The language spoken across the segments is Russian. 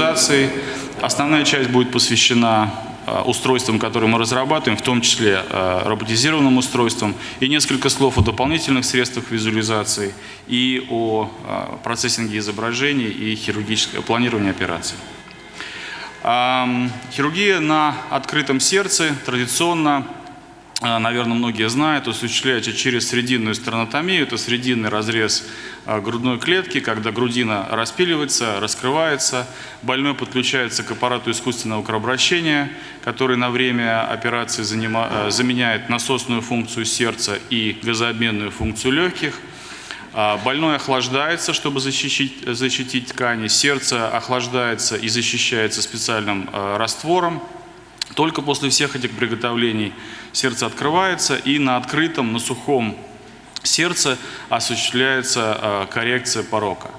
визуализации. Основная часть будет посвящена Э, устройствам, которые мы разрабатываем, в том числе э, роботизированным устройствам, и несколько слов о дополнительных средствах визуализации и о э, процессинге изображений и хирургическое планирование операций. Хирургия на открытом сердце традиционно а, наверное, многие знают, осуществляется через срединную стернотомию. Это срединный разрез а, грудной клетки, когда грудина распиливается, раскрывается. Больной подключается к аппарату искусственного кровообращения, который на время операции а, заменяет насосную функцию сердца и газообменную функцию легких. Больной охлаждается, чтобы защитить, защитить ткани. Сердце охлаждается и защищается специальным раствором. Только после всех этих приготовлений сердце открывается и на открытом, на сухом сердце осуществляется э, коррекция порока.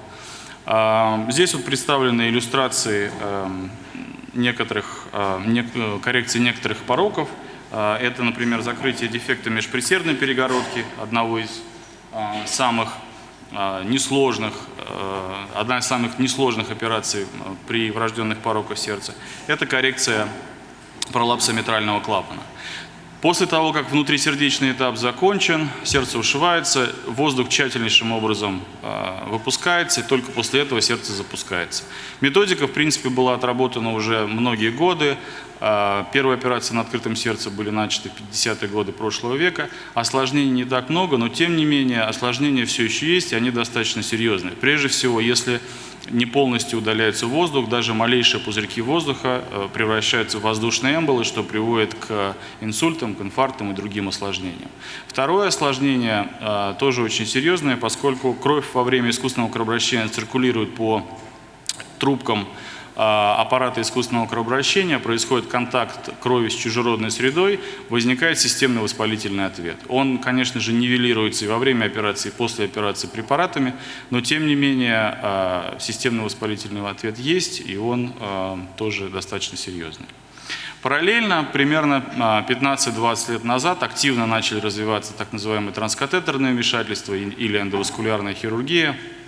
Э, здесь вот представлены иллюстрации э, некоторых, коррекции некоторых пороков. Это, например, закрытие дефекта межпредсердной перегородки, одного из самых несложных, одна из самых несложных операций при врожденных пороках сердца. Это коррекция пролапса митрального клапана. После того, как внутрисердечный этап закончен, сердце ушивается, воздух тщательнейшим образом э, выпускается, и только после этого сердце запускается. Методика, в принципе, была отработана уже многие годы. Э, первые операции на открытом сердце были начаты в 50-е годы прошлого века. Осложнений не так много, но тем не менее осложнения все еще есть, и они достаточно серьезные. Прежде всего, если не полностью удаляется воздух, даже малейшие пузырьки воздуха э, превращаются в воздушные эмболы, что приводит к инсультам, к инфарктам и другим осложнениям. Второе осложнение э, тоже очень серьезное, поскольку кровь во время искусственного кровообращения циркулирует по трубкам аппарата искусственного кровообращения, происходит контакт крови с чужеродной средой, возникает системный воспалительный ответ. Он, конечно же, нивелируется и во время операции, и после операции препаратами, но тем не менее а, системный воспалительный ответ есть, и он а, тоже достаточно серьезный. Параллельно, примерно 15-20 лет назад, активно начали развиваться так называемые транскатетерные вмешательства или эндоваскулярная хирургия, а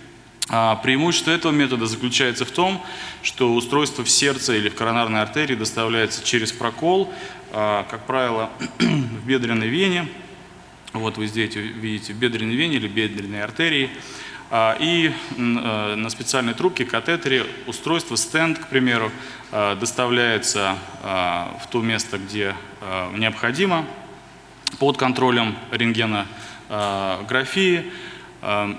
преимущество этого метода заключается в том, что устройство в сердце или в коронарной артерии доставляется через прокол, а, как правило, в бедренной вене. Вот вы здесь видите в бедренной вене или бедренной артерии. А, и э, на специальной трубке, катетере, устройство, стенд, к примеру, доставляется в то место, где необходимо, под контролем рентгенографии. Эм,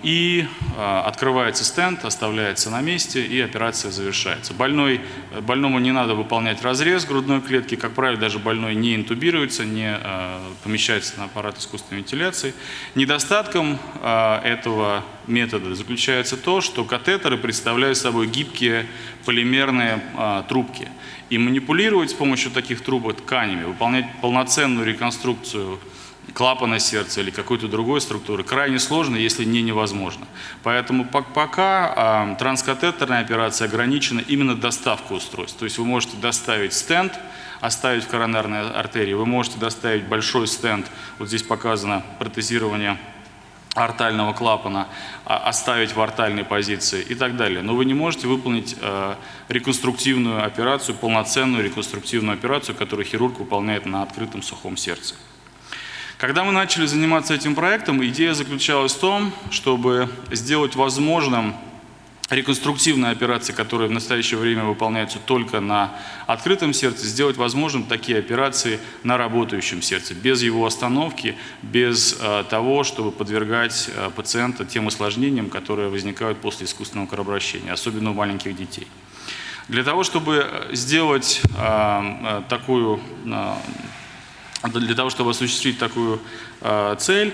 и э, открывается стенд, оставляется на месте и операция завершается. Больной, э, больному не надо выполнять разрез грудной клетки, как правило, даже больной не интубируется, не э, помещается на аппарат искусственной вентиляции. Недостатком этого метода заключается то, что катетеры представляют собой гибкие полимерные трубки. И манипулировать с помощью таких трубок тканями, выполнять полноценную реконструкцию клапана сердца или какой-то другой структуры крайне сложно, если не невозможно. Поэтому пока э, транскатетерная операция ограничена именно доставкой устройств. То есть вы можете доставить стенд, оставить в коронарной артерии, вы можете доставить большой стенд, вот здесь показано протезирование артального клапана, оставить в артальной позиции и так далее. Но вы не можете выполнить э, реконструктивную операцию, полноценную реконструктивную операцию, которую хирург выполняет на открытом сухом сердце. Когда мы начали заниматься этим проектом, идея заключалась в том, чтобы сделать возможным реконструктивные операции, которые в настоящее время выполняются только на открытом сердце, сделать возможным такие операции на работающем сердце, без его остановки, без э, того, чтобы подвергать э, пациента тем осложнениям, которые возникают после искусственного кровообращения, особенно у маленьких детей. Для того, чтобы сделать э, э такую для того, чтобы осуществить такую э, цель,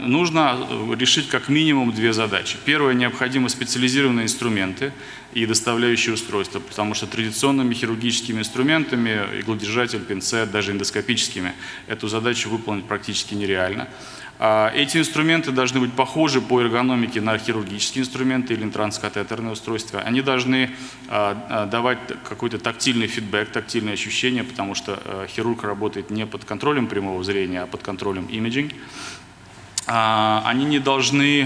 нужно решить как минимум две задачи. Первое, необходимы специализированные инструменты и доставляющие устройства, потому что традиционными хирургическими инструментами, иглодержатель, пинцет, даже эндоскопическими, эту задачу выполнить практически нереально. А, эти инструменты должны быть похожи по эргономике на хирургические инструменты или транскатетерные устройства. Они должны а, а, давать какой-то тактильный фидбэк, тактильные ощущения, потому что хирург работает не под контролем прямого зрения, а под контролем имиджинг. Они не должны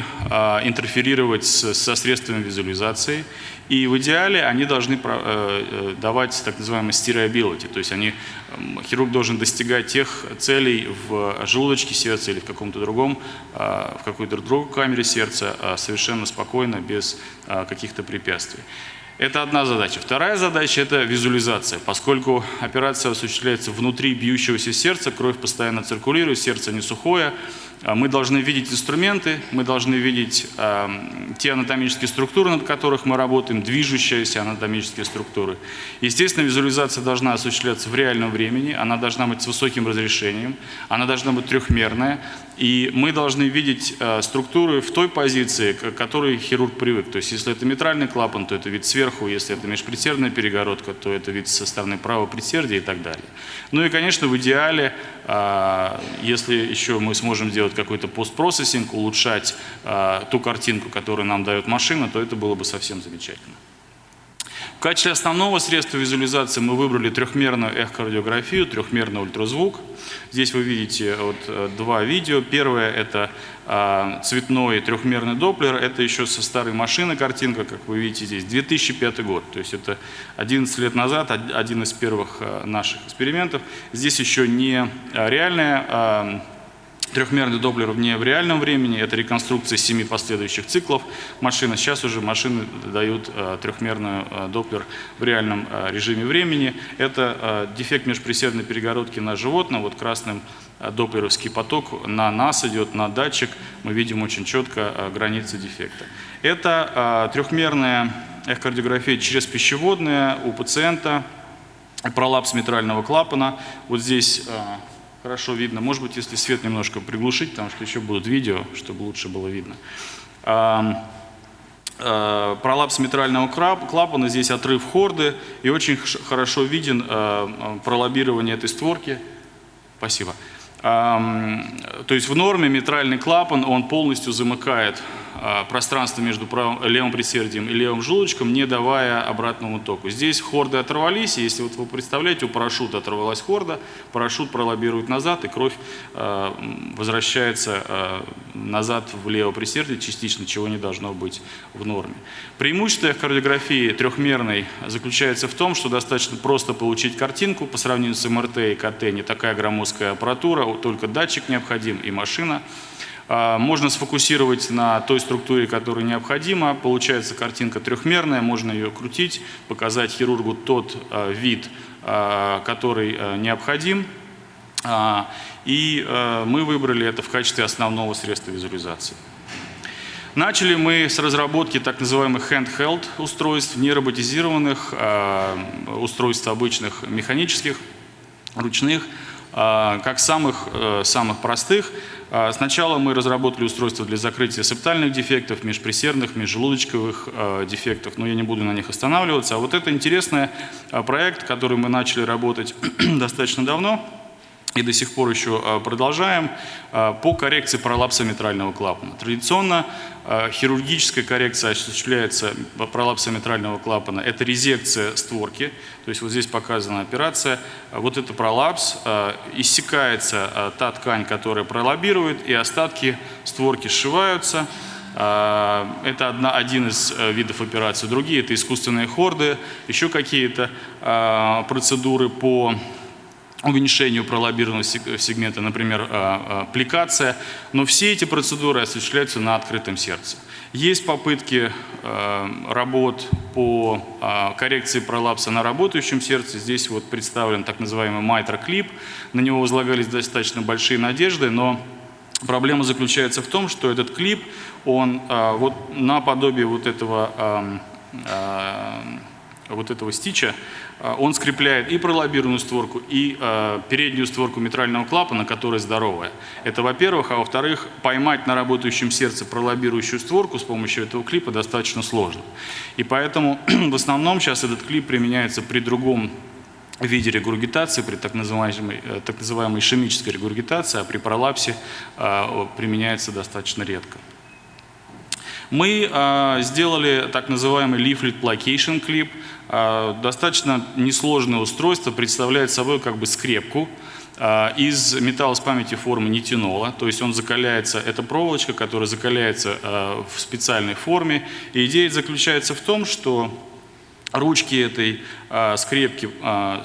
интерферировать со средствами визуализации и в идеале они должны э, э, давать так называемый steerability, то есть они, хирург должен достигать тех целей в желудочке сердца или в каком-то другом, э, в какой-то другой камере сердца совершенно спокойно, без каких-то препятствий. Это одна задача. Вторая задача – это визуализация. Поскольку операция осуществляется внутри бьющегося сердца, кровь постоянно циркулирует, сердце не сухое, а мы должны видеть инструменты, мы должны видеть э, те анатомические структуры, над которых мы работаем, движущиеся анатомические структуры. Естественно, визуализация должна осуществляться в реальном времени, она должна быть с высоким разрешением, она должна быть трехмерная, и мы должны видеть э, структуры в той позиции, к которой хирург привык. То есть, если это митральный клапан, то это вид сверху, если это межпредсердная перегородка, то это вид со стороны правого предсердия и так далее. Ну и, конечно, в идеале, э, если еще мы сможем сделать какой-то постпроцессинг, улучшать э, ту картинку, которую нам дает машина, то это было бы совсем замечательно. В качестве основного средства визуализации мы выбрали трехмерную эхокардиографию, трехмерный ультразвук. Здесь вы видите вот э, два видео. Первое – это а, цветной трехмерный доплер. Это еще со старой машины картинка, как вы видите здесь, 2005 год. То есть это 11 лет назад, один из первых э, наших экспериментов. Здесь еще не реальная а, Трехмерный доплер не в реальном времени, это реконструкция семи последующих циклов машины. Сейчас уже машины дают э, трехмерный э, доплер в реальном э, режиме времени. Это дефект межприсердной перегородки на животном, вот красным доплеровский поток на нас идет, на датчик, мы видим очень четко границы дефекта. Это трехмерная эхокардиография через пищеводная у пациента, пролапс митрального клапана. Вот здесь... Э, хорошо видно. Может быть, если свет немножко приглушить, потому что еще будут видео, чтобы лучше было видно. А, пролапс митрального клапана, здесь отрыв хорды, и очень хорошо виден а, пролоббирование этой створки. Спасибо. То есть в норме митральный клапан, он полностью замыкает а, пространство между правым, левым предсердием и левым желудочком, не давая обратному току. Здесь хорды оторвались, если вот вы представляете, у парашюта оторвалась хорда, парашют пролоббирует назад, и кровь э, возвращается э, назад в левое предсердие частично, чего не должно быть в норме. Преимущество кардиографии трехмерной заключается в том, что достаточно просто получить картинку по сравнению с МРТ и КТ, не такая громоздкая аппаратура, только датчик необходим и машина. А, можно сфокусировать на той структуре, которая необходима. Получается картинка трехмерная, можно ее крутить, показать хирургу тот а, вид, а, который необходим. И мы выбрали это в качестве основного средства визуализации. Начали мы с разработки так называемых handheld устройств, нероботизированных устройств обычных механических, ручных, как самых, э, самых простых – а, сначала мы разработали устройство для закрытия септальных дефектов, межпресердных, межжелудочковых а, дефектов, но я не буду на них останавливаться. А вот это интересный а, проект, который мы начали работать достаточно давно и до сих пор еще а, продолжаем, а, по коррекции пролапса митрального клапана. Традиционно а, хирургическая коррекция осуществляется пролапса митрального клапана. Это резекция створки, то есть вот здесь показана операция. Вот это пролапс, иссякается та ткань, которая пролоббирует, и остатки створки сшиваются. Это одна, один из видов операции. Другие – это искусственные хорды, еще какие-то процедуры по уменьшению пролоббированного сегмента, например, а, а, аппликация. Но все эти процедуры осуществляются на открытом сердце. Есть попытки а, работ по коррекции пролапса на работающем сердце. Здесь вот представлен так называемый майтроклип. На него возлагались достаточно большие надежды, но проблема заключается в том, что этот клип, он вот наподобие вот этого вот этого стича, а, он скрепляет и пролоббированную створку, и э, переднюю створку митрального клапана, которая здоровая. Это во-первых. А во-вторых, поймать на работающем сердце пролоббирующую створку с помощью этого клипа достаточно сложно. И поэтому в основном сейчас этот клип применяется при другом виде регургитации, при так называемой, э, так называемой ишемической регургитации, а при пролапсе э, применяется достаточно редко. Мы э, сделали так называемый leaflet placation клип. Э, достаточно несложное устройство, представляет собой как бы скрепку э, из металла с памяти формы нитинола. То есть он закаляется, это проволочка, которая закаляется э, в специальной форме. И идея заключается в том, что Ручки этой а, скрепки, а,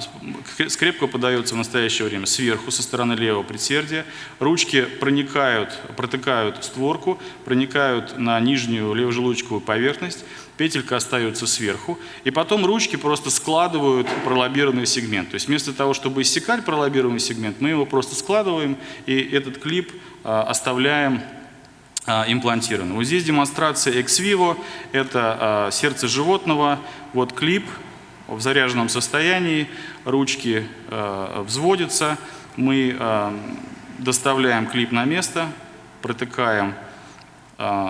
скрепка подается в настоящее время сверху, со стороны левого предсердия. Ручки проникают, протыкают створку, проникают на нижнюю левожелудочковую поверхность, петелька остается сверху, и потом ручки просто складывают пролоббированный сегмент. То есть вместо того, чтобы иссекать пролоббированный сегмент, мы его просто складываем, и этот клип а, оставляем имплантированы. Вот здесь демонстрация ex vivo, это а, сердце животного, вот клип в заряженном состоянии, ручки а, взводятся, мы доставляем клип на место, протыкаем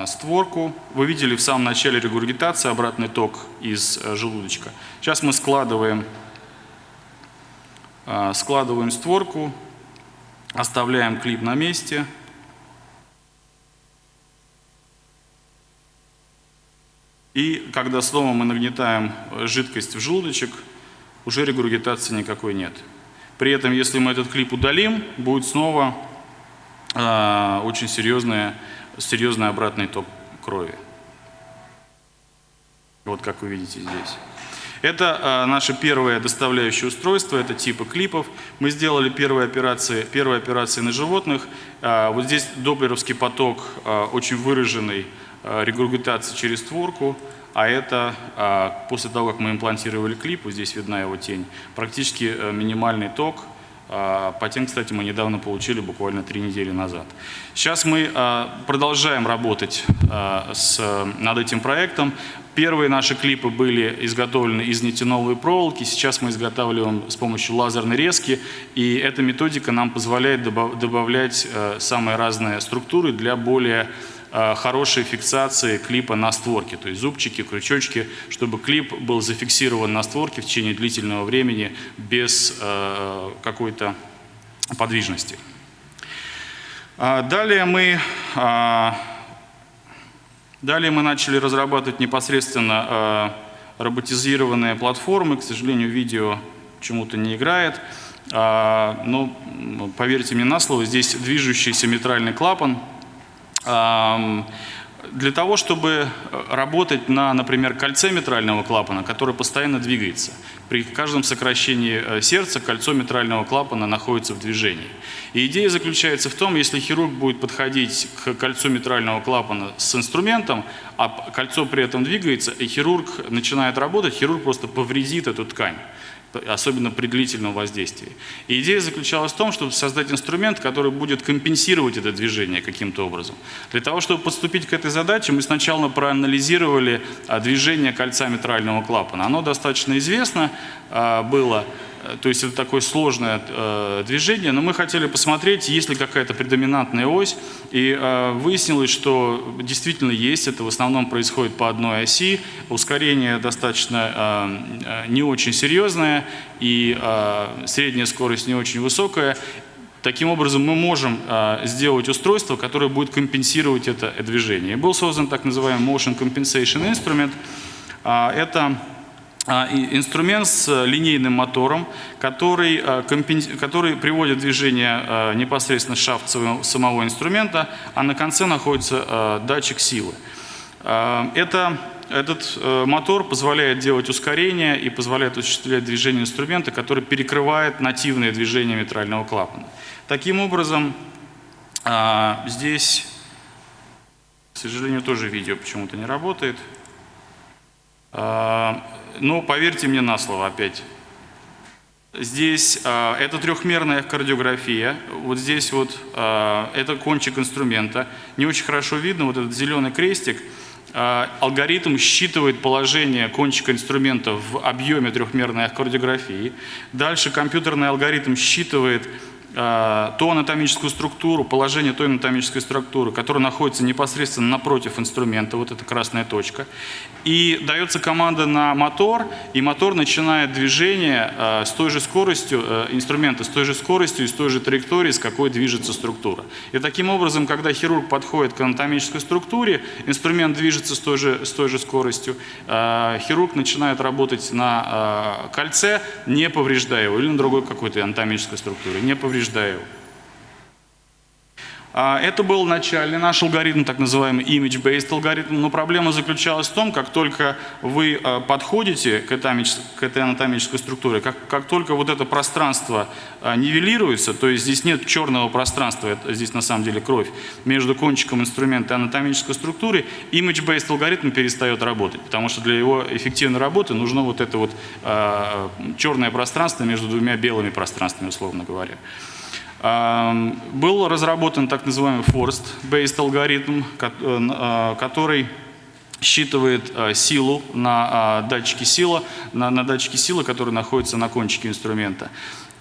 створку. Вы видели в самом начале регургитации обратный ток из желудочка. Сейчас мы складываем, складываем створку, оставляем клип на месте – И когда снова мы нагнетаем жидкость в желудочек, уже регургитации никакой нет. При этом, если мы этот клип удалим, будет снова э, очень серьезный, серьезный обратный ток крови. Вот как вы видите здесь. Это э, наше первое доставляющее устройство, это типы клипов. Мы сделали первые операции, первые операции на животных. Э, вот здесь доплеровский поток э, очень выраженный, Э, регургитация через створку, а это а, после того, как мы имплантировали клип, вот здесь видна его тень, практически э, минимальный ток. А, Патент, кстати, мы недавно получили, буквально три недели назад. Сейчас мы продолжаем работать с, над этим проектом. Первые наши клипы были изготовлены из нитиновой проволоки, сейчас мы изготавливаем с помощью лазерной резки, и эта методика нам позволяет добавлять э, самые разные структуры для более Э, хорошей фиксации клипа на створке, то есть зубчики, крючочки, чтобы клип был зафиксирован на створке в течение длительного времени без э, какой-то подвижности. А, далее мы, а, далее мы начали разрабатывать непосредственно э, роботизированные платформы. К сожалению, видео почему-то не играет. А, но поверьте мне на слово, здесь движущийся митральный клапан – для того, чтобы работать на, например, кольце митрального клапана, который постоянно двигается. При каждом сокращении э, сердца кольцо митрального клапана находится в движении. И идея заключается в том, если хирург будет подходить к кольцу митрального клапана с инструментом, а кольцо при этом двигается, и хирург начинает работать, хирург просто повредит эту ткань особенно при длительном воздействии. И идея заключалась в том, чтобы создать инструмент, который будет компенсировать это движение каким-то образом. Для того, чтобы подступить к этой задаче, мы сначала проанализировали а, движение кольца митрального клапана. Оно достаточно известно а, было, то есть это такое сложное э, движение, но мы хотели посмотреть, есть ли какая-то предоминантная ось, и э, выяснилось, что действительно есть, это в основном происходит по одной оси, ускорение достаточно э, э не очень серьезное, и э, средняя скорость не очень высокая, Таким образом, мы можем э, сделать устройство, которое будет компенсировать это движение. был создан так называемый Motion Compensation Instrument. Э, это инструмент с линейным мотором, который, а, который приводит движение а, непосредственно шафт самого инструмента, а на конце находится датчик силы. Это, этот мотор позволяет делать ускорение и позволяет осуществлять движение инструмента, который перекрывает нативное движение митрального клапана. Таким образом, здесь, к сожалению, тоже видео почему-то не работает. Но поверьте мне на слово опять. Здесь э, это трехмерная кардиография. Вот здесь вот э, это кончик инструмента. Не очень хорошо видно вот этот зеленый крестик. алгоритм считывает положение кончика инструмента в объеме трехмерной аккордиографии. Дальше компьютерный алгоритм считывает ту анатомическую структуру, положение той анатомической структуры, которая находится непосредственно напротив инструмента, вот эта красная точка. И дается команда на мотор, и мотор начинает движение э, с той же скоростью, э, инструмента с той же скоростью и с той же траекторией, с какой движется структура. И таким образом, когда хирург подходит к анатомической структуре, инструмент движется с той же, с той же скоростью, хирург начинает работать на кольце, не повреждая его, или на другой какой-то анатомической структуре, не повреждая повреждаю. А, это был начальный наш алгоритм, так называемый image-based алгоритм, но проблема заключалась в том, как только вы а, подходите к этой анатомической структуре, как, как только вот это пространство а, нивелируется, то есть здесь нет черного пространства, это, здесь на самом деле кровь, между кончиком инструмента и анатомической структурой, image-based алгоритм перестает работать, потому что для его эффективной работы нужно вот это вот черное пространство между двумя белыми пространствами, условно говоря. Был разработан так называемый Forest-based алгоритм, э, э, который считывает э, силу на датчике силы, на, на датчике силы, который находится на кончике инструмента.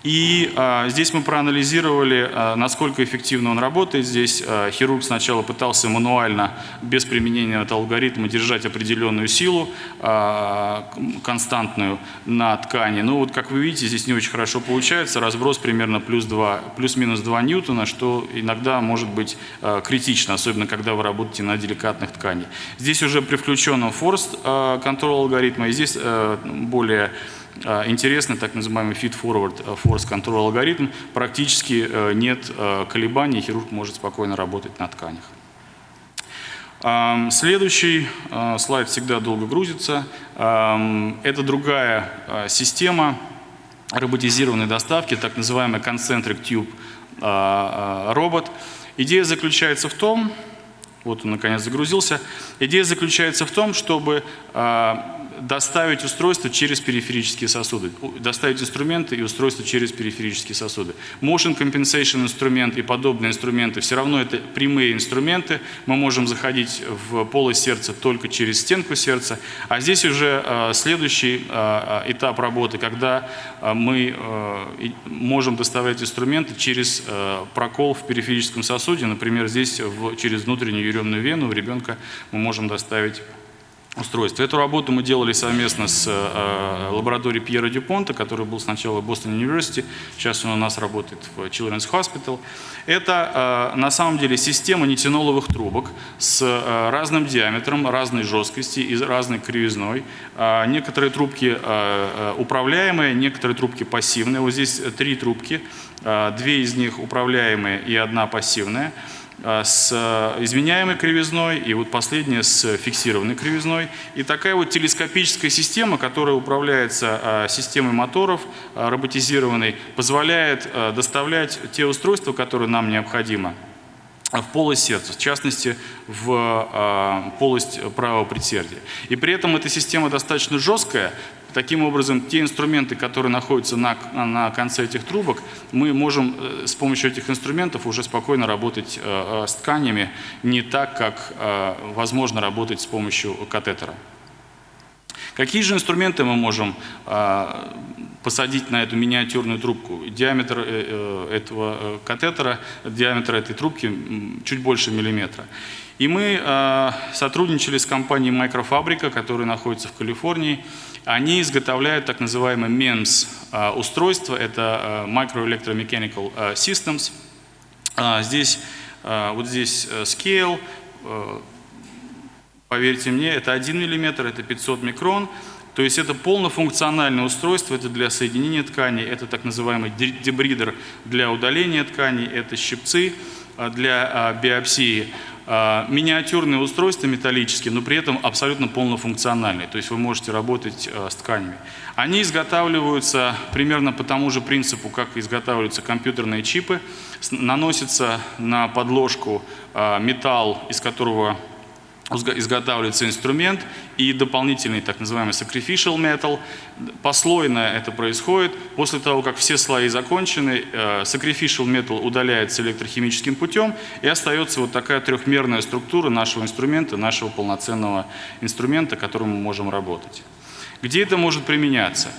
И а, здесь мы проанализировали, а, насколько эффективно он работает. Здесь а, хирург сначала пытался мануально, без применения этого алгоритма, держать определенную силу а, константную на ткани. Но вот, как вы видите, здесь не очень хорошо получается. Разброс примерно плюс 2, плюс-минус 2 ньютона, что иногда может быть а, критично, особенно когда вы работаете на деликатных тканях. Здесь уже при включенном force а, контрол алгоритма, и здесь а, более а, интересный так называемый feed-forward э, force control алгоритм. Практически э, нет э, колебаний, хирург может спокойно работать на тканях. Следующий слайд всегда долго грузится. Это другая система роботизированной доставки, так называемый concentric tube робот. Идея заключается в том, вот он наконец загрузился, идея заключается в том, чтобы доставить устройство через периферические сосуды, доставить инструменты и устройство через периферические сосуды. Motion compensation инструмент и подобные инструменты, все равно это прямые инструменты, мы можем заходить в полость сердца только через стенку сердца, а здесь уже э, следующий э, этап работы, когда э, мы э, можем доставлять инструменты через э, прокол в периферическом сосуде, например, здесь через внутреннюю еремную вену у ребенка мы можем доставить устройств. Эту работу мы делали совместно с э, лабораторией Пьера Дюпонта, который был сначала в Бостон Университи, сейчас он у нас работает в Children's Hospital. Это э, на самом деле система нитиноловых трубок с э, разным диаметром, разной жесткости и разной кривизной. Э, некоторые трубки э, э, управляемые, некоторые трубки пассивные. Вот здесь три трубки, э, две из них управляемые и одна пассивная. А, с э, изменяемой кривизной и вот последняя с фиксированной кривизной. И такая вот телескопическая система, которая управляется а, системой моторов а, роботизированной, позволяет доставлять те устройства, которые нам необходимы в полость сердца, в частности, в полость правого предсердия. И при этом эта система достаточно жесткая, Таким образом, те инструменты, которые находятся на, на конце этих трубок, мы можем э, с помощью этих инструментов уже спокойно работать э, э, с тканями, не так, как возможно работать с помощью катетера. Какие же инструменты мы можем посадить на эту миниатюрную трубку? Диаметр этого катетера, диаметр этой трубки чуть больше миллиметра. И мы сотрудничали с компанией Microfabриca, которая находится в Калифорнии, они изготовляют так называемые MEMS а, устройства, это а, Micro Electromechanical а, Systems. Здесь, вот здесь э, scale, э, поверьте мне, это 1 мм, это 500 микрон. То есть это полнофункциональное устройство, это для соединения тканей, это так называемый дебридер для удаления тканей, это щипцы для биопсии. А, миниатюрные устройства металлические, но при этом абсолютно полнофункциональные. То есть вы можете работать а, с тканями. Они изготавливаются примерно по тому же принципу, как изготавливаются компьютерные чипы. Наносится на подложку а, металл, из которого изготавливается инструмент и дополнительный так называемый sacrificial metal. Послойно это происходит. После того, как все слои закончены, э, sacrificial metal удаляется электрохимическим путем и остается вот такая трехмерная структура нашего инструмента, нашего полноценного инструмента, которым мы можем работать. Где это может применяться?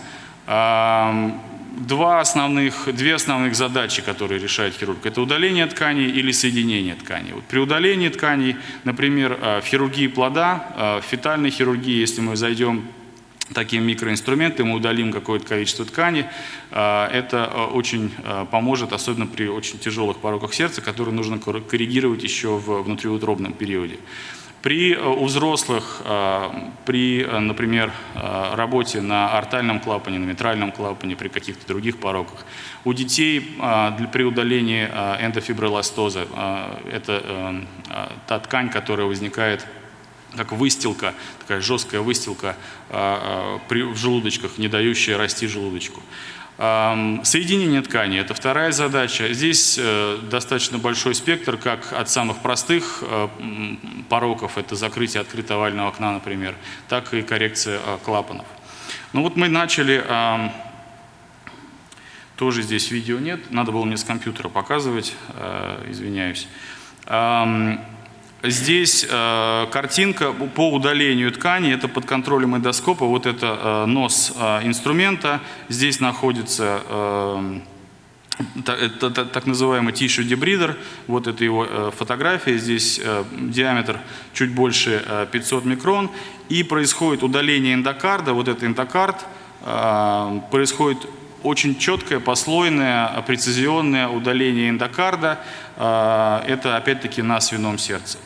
Два основных, две основных задачи, которые решает хирург. Это удаление тканей или соединение тканей. Вот при удалении тканей, например, э, в хирургии плода, э, в фетальной хирургии, если мы зайдем таким микроинструментом, мы удалим какое-то количество ткани, э, это очень поможет, особенно при очень тяжелых пороках сердца, которые нужно коррегировать еще в внутриутробном периоде. При, э, у взрослых, э, при, э, например, работе на артальном клапане, на митральном клапане, при каких-то других пороках, у детей при удалении эндофибрилостоза, это та ткань, которая возникает как выстилка, такая жесткая выстилка в желудочках, не дающая расти желудочку. Соединение ткани – это вторая задача. Здесь э, достаточно большой спектр, как от самых простых э, пороков, это закрытие открытого овального окна, например, так и коррекция э, клапанов. Ну вот мы начали, тоже здесь видео нет, надо было мне с компьютера показывать, извиняюсь. Здесь э, картинка по удалению ткани, это под контролем эндоскопа, вот это э, нос э, инструмента, здесь находится э, это, так называемый tissue debrider, вот это его э, фотография, здесь э, диаметр чуть больше э, 500 микрон, и происходит удаление эндокарда, вот это эндокард, э, происходит очень четкое, послойное, прецизионное удаление эндокарда, э, это опять-таки на свином сердце.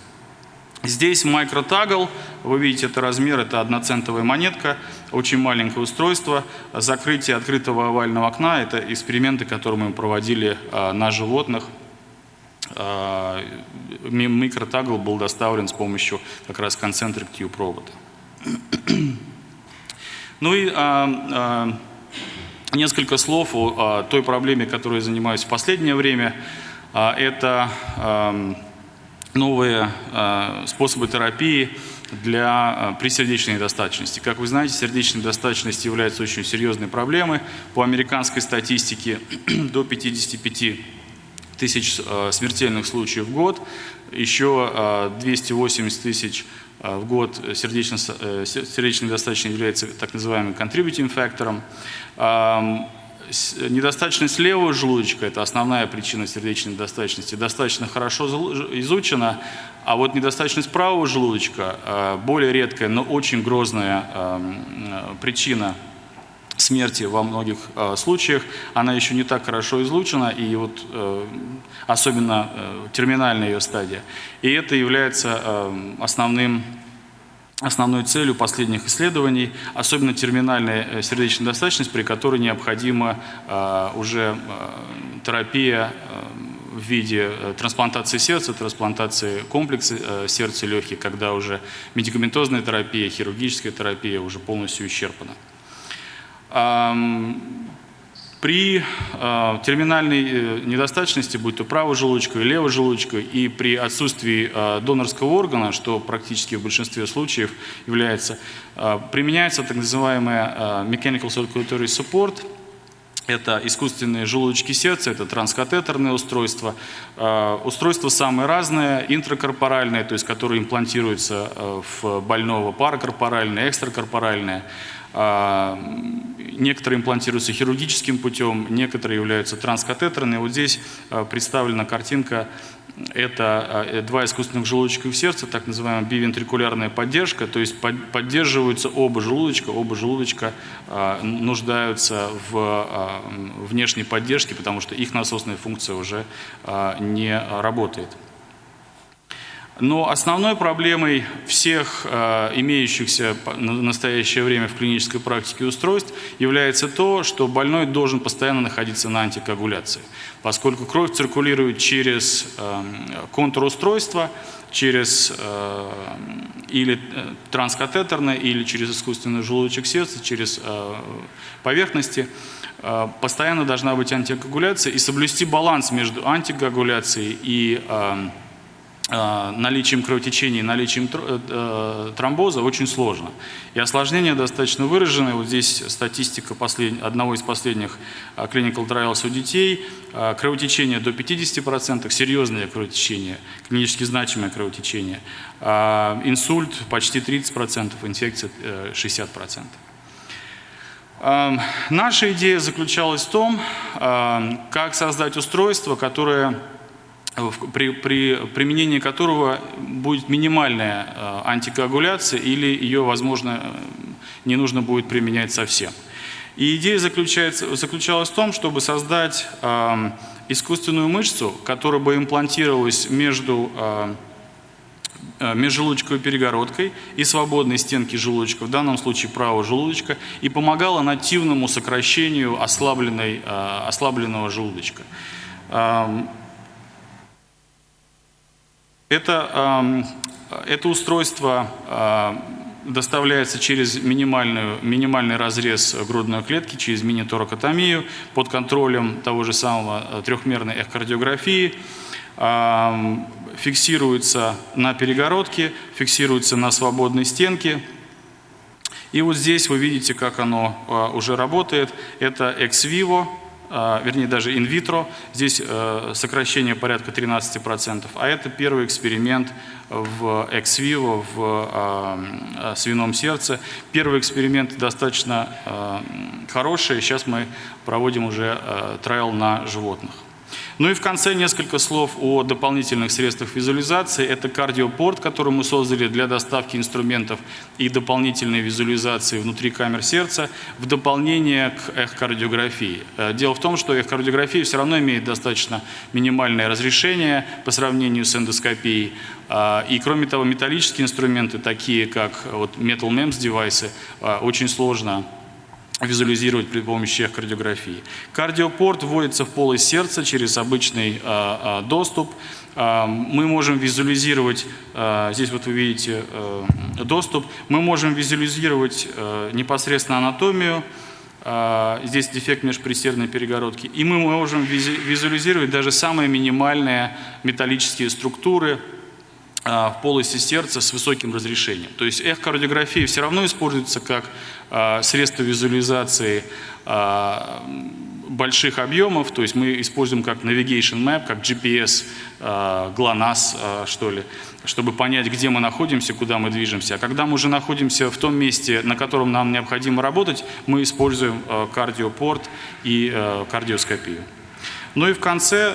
Здесь микротагл, вы видите, это размер, это одноцентовая монетка, очень маленькое устройство. Закрытие открытого овального окна – это эксперименты, которые мы проводили а, на животных. А, микротагл был доставлен с помощью как раз концентрик тюб робота. Ну и а, несколько слов о той проблеме, которой я занимаюсь в последнее время. Это новые э, способы терапии для, э, при сердечной недостаточности. Как вы знаете, сердечная недостаточность является очень серьезной проблемой. По американской статистике до 55 тысяч э, смертельных случаев в год, еще 280 тысяч в год сердечно, сердечной недостаточности является так называемым contributing фактором. Недостаточность левого желудочка – это основная причина сердечной недостаточности, достаточно хорошо изучена, а вот недостаточность правого желудочка э, – более редкая, но очень грозная эм, э, причина смерти во многих э, случаях. Она еще не так хорошо изучена, и вот особенно терминальная ее стадия. И это является эм, основным основной целью последних исследований, особенно терминальная э, сердечная достаточность, при которой необходима э, уже э, терапия в виде трансплантации сердца, трансплантации комплекса сердца легких, когда уже медикаментозная терапия, хирургическая терапия уже полностью исчерпана. При э, терминальной недостаточности, будь то правый желудочка и левый желудочка, и при отсутствии э, донорского органа, что практически в большинстве случаев является, э, применяется так называемая э, Mechanical Circulatory Support, это искусственные желудочки сердца, это транскатетерные устройства. Устройства самые разные, интракорпоральные, то есть которые имплантируются в больного, паракорпоральные, экстракорпоральные. А, некоторые имплантируются хирургическим путем, некоторые являются транскатетерными. Вот здесь а, представлена картинка. Это а, э, два искусственных желудочка в сердце, так называемая бивентрикулярная поддержка, то есть поддерживаются оба желудочка, оба желудочка нуждаются в внешней поддержке, потому что их насосная функция уже не работает. Но основной проблемой всех э, имеющихся в настоящее время в клинической практике устройств является то, что больной должен постоянно находиться на антикоагуляции, поскольку кровь циркулирует через э, контур устройства, через э, или э, транскатетерное, или через искусственный желудочек сердца, через э, поверхности. Э, постоянно должна быть антикоагуляция и соблюсти баланс между антикоагуляцией и Э, наличием кровотечения наличием э, тромбоза очень сложно. И осложнения достаточно выражены. Вот здесь статистика послед... одного из последних э, clinical trials у детей. Кровотечение до 50%, серьезное кровотечение, клинически значимое кровотечение. Инсульт почти 30%, инфекция 60%. Наша идея заключалась в том, как создать устройство, которое при, при применении которого будет минимальная э, антикоагуляция или ее, возможно, э, не нужно будет применять совсем. И идея заключается, заключалась в том, чтобы создать э, искусственную мышцу, которая бы имплантировалась между э, э, межжелудочковой перегородкой и свободной стенки желудочка, в данном случае правого желудочка, и помогала нативному сокращению ослабленной, ослабленного желудочка. Эм, это, это устройство а, доставляется через минимальную, минимальный разрез грудной клетки, через мини-торакотомию под контролем того же самого а, трехмерной эхокардиографии, фиксируется на перегородке, фиксируется на свободной стенке. И вот здесь вы видите, как оно а, уже работает. Это ex vivo вернее даже инвитро, здесь э, сокращение порядка 13%, а это первый эксперимент в экс-виво, в а, а, свином сердце. Первый эксперимент достаточно хороший, сейчас мы проводим уже трайл на животных. Ну и в конце несколько слов о дополнительных средствах визуализации. Это кардиопорт, который мы создали для доставки инструментов и дополнительной визуализации внутри камер сердца в дополнение к эхокардиографии. Э, дело в том, что эхокардиография все равно имеет достаточно минимальное разрешение по сравнению с эндоскопией. Э, и кроме того, металлические инструменты, такие как вот Metal MEMS девайсы, э, очень сложно визуализировать при помощи кардиографии. Кардиопорт вводится в полость сердца через обычный а, а, доступ. А, мы можем визуализировать, здесь вот вы видите доступ, мы можем визуализировать непосредственно анатомию, здесь дефект межпресердной перегородки, и мы можем визуализировать даже самые минимальные металлические структуры, в полости сердца с высоким разрешением. То есть эхокардиография все равно используется как а, средство визуализации а, больших объемов, то есть мы используем как navigation map, как GPS, GLONASS, что ли, чтобы понять, где мы находимся, куда мы движемся. А когда мы уже находимся в том месте, на котором нам необходимо работать, мы используем кардиопорт и кардиоскопию. Ну и в конце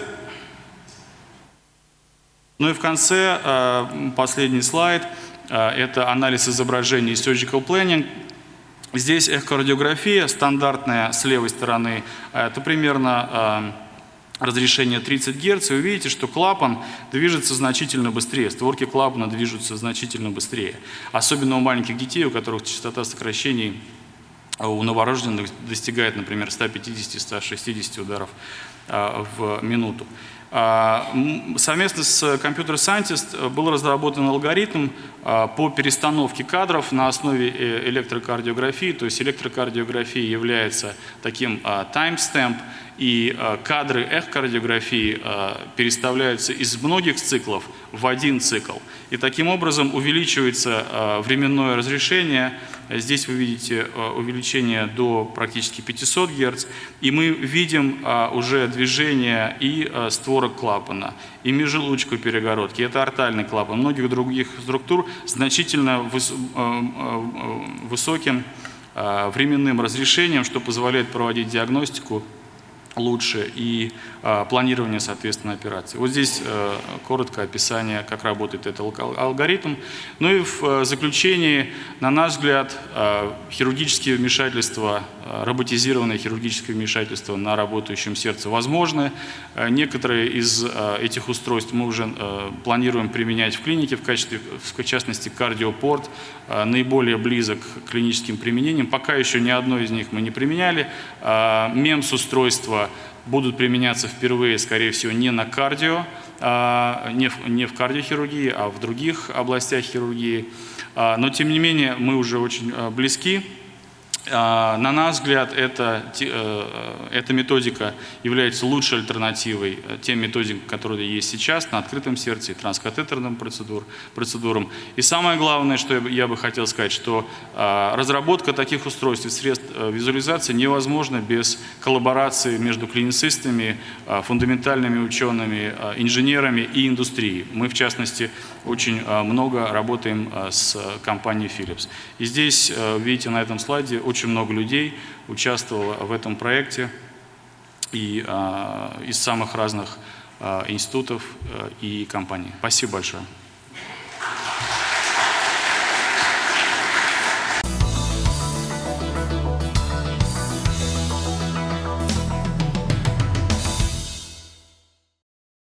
ну и в конце э, последний слайд э, – это анализ изображений Surgical Planning. Здесь эхокардиография стандартная с левой стороны, это примерно э, разрешение 30 Гц, вы видите, что клапан движется значительно быстрее, створки клапана движутся значительно быстрее. Особенно у маленьких детей, у которых частота сокращений у новорожденных достигает, например, 150-160 ударов в минуту. А, совместно с Computer Scientist был разработан алгоритм а, по перестановке кадров на основе э, электрокардиографии. То есть электрокардиография является таким timestamp, и кадры эхокардиографии переставляются из многих циклов в один цикл. И таким образом увеличивается временное разрешение Здесь вы видите э, увеличение до практически 500 Гц. И мы видим э, уже движение и э, створок клапана, и межжелудочковой перегородки. Это артальный клапан. Многих других структур значительно высоким временным разрешением, что позволяет проводить диагностику лучше и э, планирование, соответственно, операции. Вот здесь э, коротко описание, как работает этот алгоритм. Ну и в э, заключении, на наш взгляд, э, хирургические вмешательства, э, роботизированное хирургическое вмешательство на работающем сердце возможны. Э, некоторые из э, этих устройств мы уже э, планируем применять в клинике, в качестве, в частности, кардиопорт, э, наиболее близок к клиническим применениям. Пока еще ни одно из них мы не применяли. Э, МЕМС-устройство будут применяться впервые, скорее всего, не на кардио, а, не в, не в кардиохирургии, а в других областях хирургии. А, но, тем не менее, мы уже очень а, близки. А, на наш взгляд, это, э, эта методика является лучшей альтернативой э, тем методикам, которые есть сейчас на открытом сердце и транскатетерным процедур, процедурам. И самое главное, что я бы хотел сказать, что а, разработка таких устройств и средств э, визуализации невозможна без коллаборации между клиницистами, а, фундаментальными учеными, инженерами и индустрией. Мы, в частности, очень много работаем с компанией Philips. И здесь, видите, на этом слайде очень много людей участвовало в этом проекте и а, из самых разных а, институтов а, и компаний. Спасибо большое.